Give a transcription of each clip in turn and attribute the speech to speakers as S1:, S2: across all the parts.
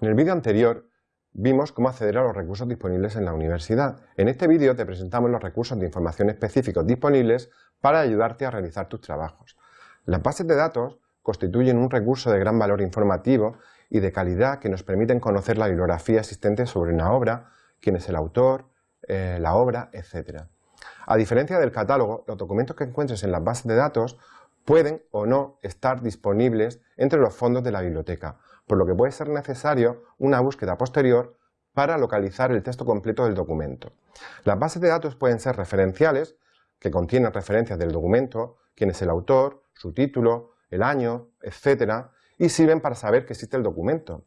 S1: En el vídeo anterior vimos cómo acceder a los recursos disponibles en la universidad. En este vídeo te presentamos los recursos de información específicos disponibles para ayudarte a realizar tus trabajos. Las bases de datos constituyen un recurso de gran valor informativo y de calidad que nos permiten conocer la bibliografía existente sobre una obra, quién es el autor, eh, la obra, etc. A diferencia del catálogo, los documentos que encuentres en las bases de datos pueden o no estar disponibles entre los fondos de la biblioteca, por lo que puede ser necesario una búsqueda posterior para localizar el texto completo del documento. Las bases de datos pueden ser referenciales, que contienen referencias del documento, quién es el autor, su título, el año, etc. y sirven para saber que existe el documento.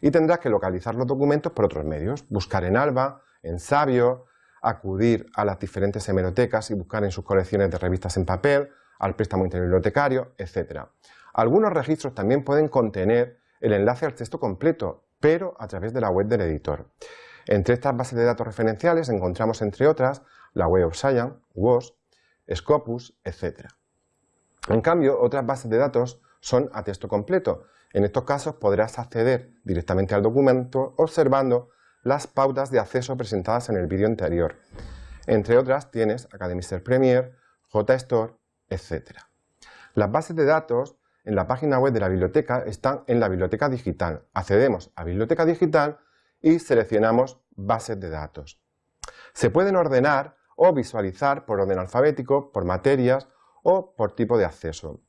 S1: Y tendrás que localizar los documentos por otros medios, buscar en Alba, en Sabio, acudir a las diferentes hemerotecas y buscar en sus colecciones de revistas en papel, al préstamo interbibliotecario, etc. Algunos registros también pueden contener el enlace al texto completo, pero a través de la web del editor. Entre estas bases de datos referenciales encontramos, entre otras, la Web of Science, WOS, Scopus, etc. En cambio, otras bases de datos son a texto completo. En estos casos podrás acceder directamente al documento observando las pautas de acceso presentadas en el vídeo anterior. Entre otras tienes Academister Premier, JSTOR, etc. Las bases de datos en la página web de la biblioteca están en la biblioteca digital. Accedemos a biblioteca digital y seleccionamos bases de datos. Se pueden ordenar o visualizar por orden alfabético, por materias o por tipo de acceso.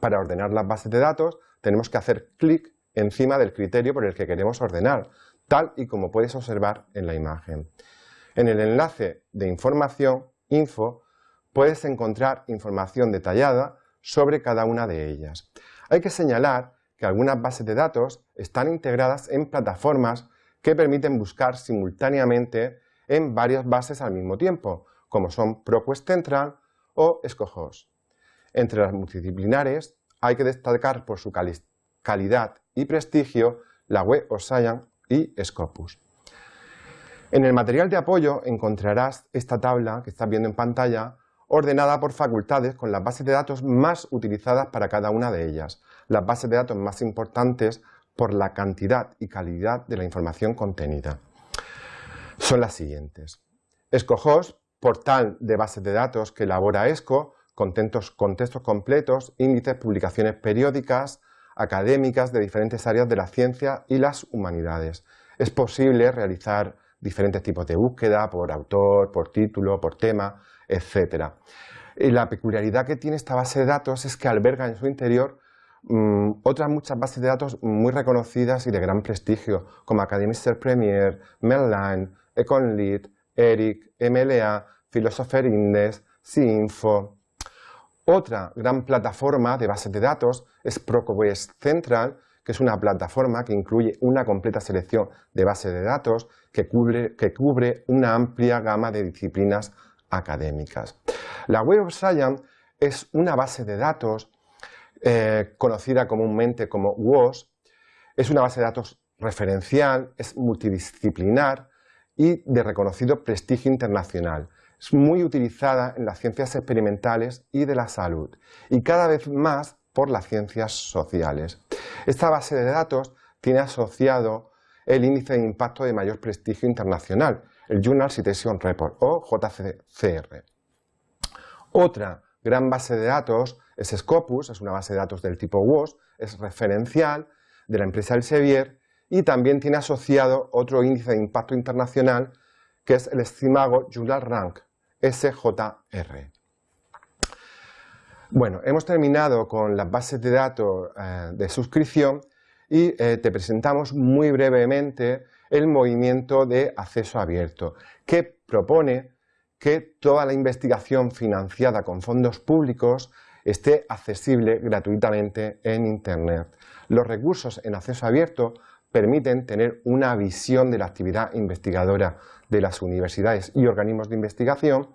S1: Para ordenar las bases de datos tenemos que hacer clic encima del criterio por el que queremos ordenar, tal y como puedes observar en la imagen. En el enlace de información, info, puedes encontrar información detallada sobre cada una de ellas. Hay que señalar que algunas bases de datos están integradas en plataformas que permiten buscar simultáneamente en varias bases al mismo tiempo, como son ProQuest Central o Scojos. Entre las multidisciplinares hay que destacar por su calidad y prestigio la Web Science y Scopus. En el material de apoyo encontrarás esta tabla que estás viendo en pantalla ordenada por facultades con las bases de datos más utilizadas para cada una de ellas, las bases de datos más importantes por la cantidad y calidad de la información contenida. Son las siguientes. ESCOHOS, portal de bases de datos que elabora ESCO, contextos completos, índices, publicaciones periódicas, académicas de diferentes áreas de la ciencia y las humanidades. Es posible realizar diferentes tipos de búsqueda por autor, por título, por tema, etc. Y la peculiaridad que tiene esta base de datos es que alberga en su interior mm, otras muchas bases de datos muy reconocidas y de gran prestigio, como Academister Premier, Medline, EconLead, ERIC, MLA, Philosopher Index, SINFO, otra gran plataforma de bases de datos es ProQuest Central, que es una plataforma que incluye una completa selección de bases de datos que cubre, que cubre una amplia gama de disciplinas académicas. La Web of Science es una base de datos eh, conocida comúnmente como WOS, es una base de datos referencial, es multidisciplinar y de reconocido prestigio internacional. Es muy utilizada en las ciencias experimentales y de la salud y cada vez más por las ciencias sociales. Esta base de datos tiene asociado el índice de impacto de mayor prestigio internacional, el Journal Citation Report o JCR. Otra gran base de datos es Scopus, es una base de datos del tipo WOS, es referencial de la empresa Elsevier y también tiene asociado otro índice de impacto internacional que es el estimago Journal Rank, SJR. Bueno, hemos terminado con las bases de datos eh, de suscripción y eh, te presentamos muy brevemente el movimiento de acceso abierto, que propone que toda la investigación financiada con fondos públicos esté accesible gratuitamente en Internet. Los recursos en acceso abierto permiten tener una visión de la actividad investigadora de las universidades y organismos de investigación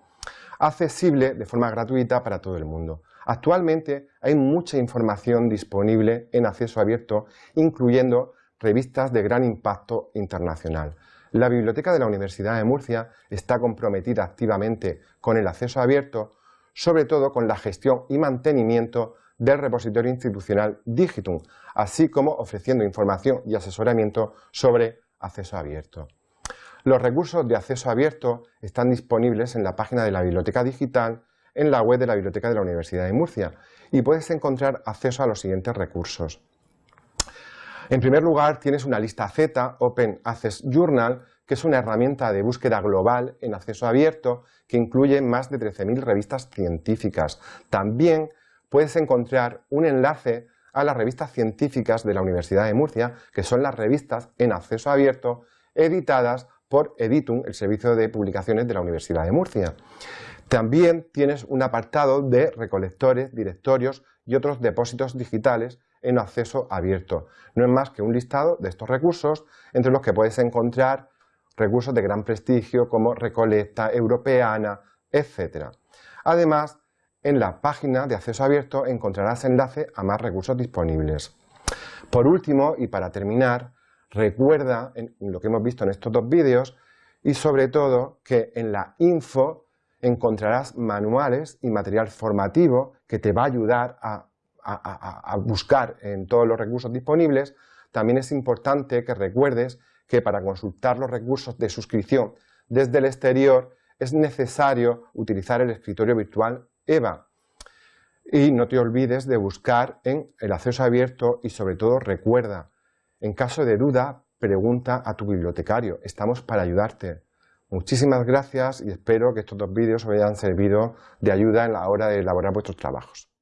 S1: accesible de forma gratuita para todo el mundo. Actualmente hay mucha información disponible en acceso abierto, incluyendo revistas de gran impacto internacional. La Biblioteca de la Universidad de Murcia está comprometida activamente con el acceso abierto, sobre todo con la gestión y mantenimiento del repositorio institucional Digitum, así como ofreciendo información y asesoramiento sobre acceso abierto. Los recursos de acceso abierto están disponibles en la página de la Biblioteca Digital en la web de la Biblioteca de la Universidad de Murcia y puedes encontrar acceso a los siguientes recursos. En primer lugar, tienes una lista Z, Open Access Journal, que es una herramienta de búsqueda global en acceso abierto que incluye más de 13.000 revistas científicas. También puedes encontrar un enlace a las revistas científicas de la Universidad de Murcia, que son las revistas en acceso abierto editadas por Editum, el servicio de publicaciones de la Universidad de Murcia. También tienes un apartado de recolectores, directorios y otros depósitos digitales en acceso abierto. No es más que un listado de estos recursos, entre los que puedes encontrar recursos de gran prestigio como Recolecta, Europeana, etc. Además, en la página de acceso abierto encontrarás enlace a más recursos disponibles. Por último, y para terminar, recuerda lo que hemos visto en estos dos vídeos y sobre todo que en la info encontrarás manuales y material formativo que te va a ayudar a, buscar en todos los recursos disponibles. También es importante que recuerdes que para consultar los recursos de suscripción desde el exterior es necesario utilizar el escritorio virtual EVA. Y no te olvides de buscar en el acceso abierto y sobre todo recuerda, en caso de duda, pregunta a tu bibliotecario. Estamos para ayudarte. Muchísimas gracias y espero que estos dos vídeos os hayan servido de ayuda en la hora de elaborar vuestros trabajos.